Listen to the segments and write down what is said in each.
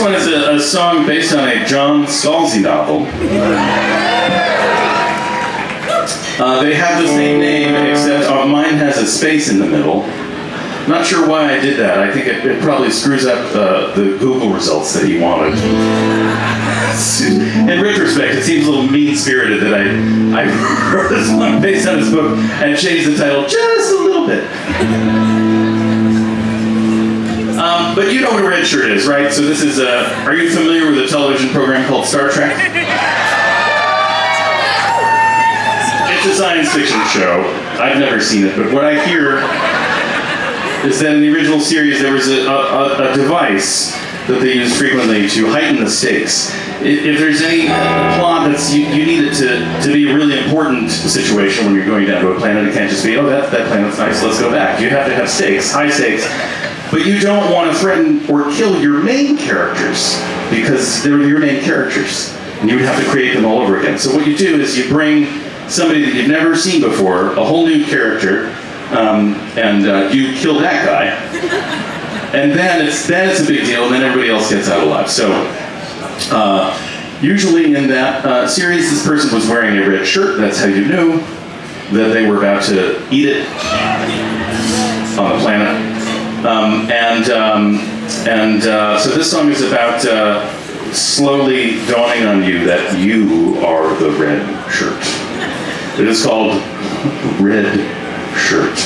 one is a, a song based on a John Scalzi novel. Uh, they have the same name, except uh, mine has a space in the middle. Not sure why I did that. I think it, it probably screws up uh, the Google results that he wanted. In retrospect, it seems a little mean-spirited that I, I wrote this one based on his book and changed the title just a little bit. But you know what a red shirt is, right? So this is a, are you familiar with a television program called Star Trek? It's a science fiction show. I've never seen it, but what I hear is that in the original series there was a, a, a device that they use frequently to heighten the stakes. If, if there's any plot that's, you, you need it to, to be a really important situation when you're going down to a planet, it can't just be, oh, that, that planet's nice, let's go back. You have to have stakes, high stakes. But you don't want to threaten or kill your main characters because they're your main characters. And you would have to create them all over again. So what you do is you bring somebody that you've never seen before, a whole new character, um, and uh, you kill that guy. And then it's, then it's a big deal, and then everybody else gets out alive. So uh, usually in that uh, series, this person was wearing a red shirt. That's how you knew that they were about to eat it on the planet. Um, and um, and uh, so this song is about uh, slowly dawning on you that you are the red shirt. It is called Red Shirt.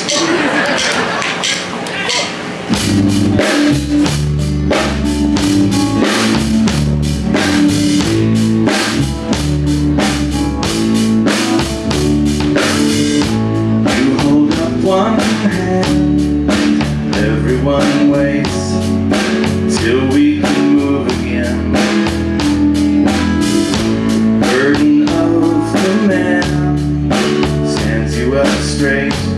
Straight.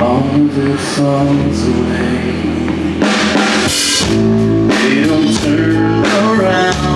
all that songs away. They don't turn around.